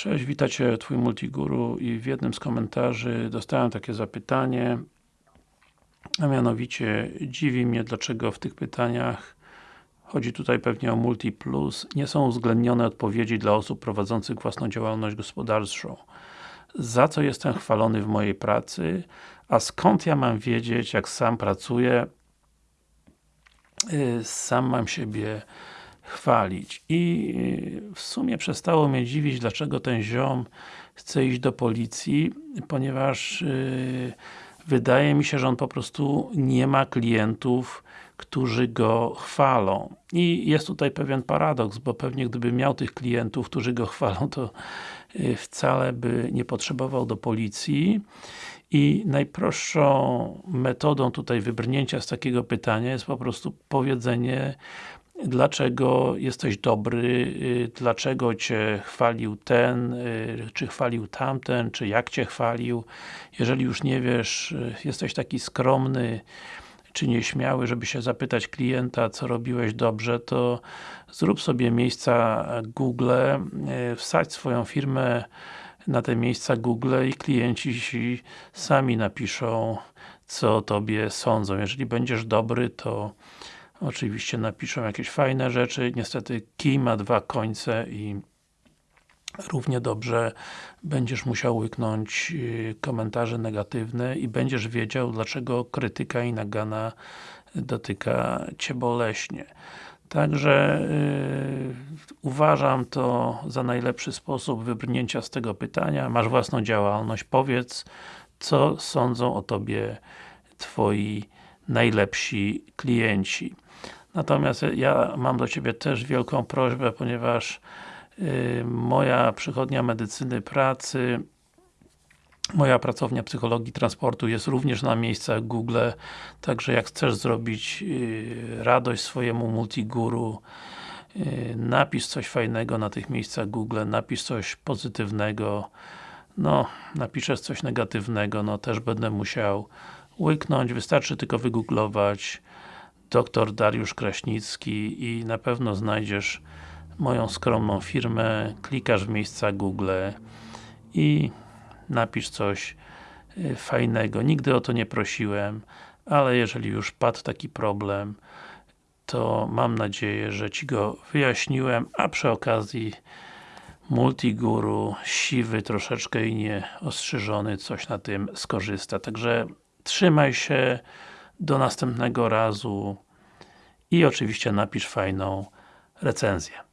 Cześć, witajcie Twój Multiguru. I w jednym z komentarzy dostałem takie zapytanie a mianowicie dziwi mnie dlaczego w tych pytaniach chodzi tutaj pewnie o Multi Plus. Nie są uwzględnione odpowiedzi dla osób prowadzących własną działalność gospodarczą. Za co jestem chwalony w mojej pracy? A skąd ja mam wiedzieć jak sam pracuję? Y, sam mam siebie chwalić. I y, w sumie przestało mnie dziwić, dlaczego ten ziom chce iść do policji, ponieważ yy, wydaje mi się, że on po prostu nie ma klientów, którzy go chwalą. I jest tutaj pewien paradoks, bo pewnie gdyby miał tych klientów, którzy go chwalą, to yy, wcale by nie potrzebował do policji. I najprostszą metodą tutaj wybrnięcia z takiego pytania jest po prostu powiedzenie dlaczego jesteś dobry, y, dlaczego Cię chwalił ten, y, czy chwalił tamten, czy jak Cię chwalił. Jeżeli już nie wiesz, y, jesteś taki skromny, czy nieśmiały, żeby się zapytać klienta, co robiłeś dobrze, to zrób sobie miejsca Google, wsadź swoją firmę na te miejsca Google i klienci ci sami napiszą, co o Tobie sądzą. Jeżeli będziesz dobry, to Oczywiście napiszą jakieś fajne rzeczy, niestety kij ma dwa końce i równie dobrze będziesz musiał łyknąć y, komentarze negatywne i będziesz wiedział, dlaczego krytyka i nagana dotyka Cię boleśnie. Także yy, uważam to za najlepszy sposób wybrnięcia z tego pytania. Masz własną działalność, powiedz, co sądzą o Tobie Twoi najlepsi klienci. Natomiast ja mam do Ciebie też wielką prośbę, ponieważ yy, moja przychodnia medycyny pracy moja pracownia psychologii transportu jest również na miejscach Google, także jak chcesz zrobić yy, radość swojemu multiguru yy, napisz coś fajnego na tych miejscach Google, napisz coś pozytywnego no, napiszesz coś negatywnego, no też będę musiał łyknąć, wystarczy tylko wygooglować dr Dariusz Kraśnicki i na pewno znajdziesz moją skromną firmę, klikasz w miejsca Google i napisz coś y, fajnego. Nigdy o to nie prosiłem, ale jeżeli już padł taki problem, to mam nadzieję, że Ci go wyjaśniłem, a przy okazji Multiguru, siwy troszeczkę i nieostrzyżony, coś na tym skorzysta. Także trzymaj się, do następnego razu i oczywiście napisz fajną recenzję.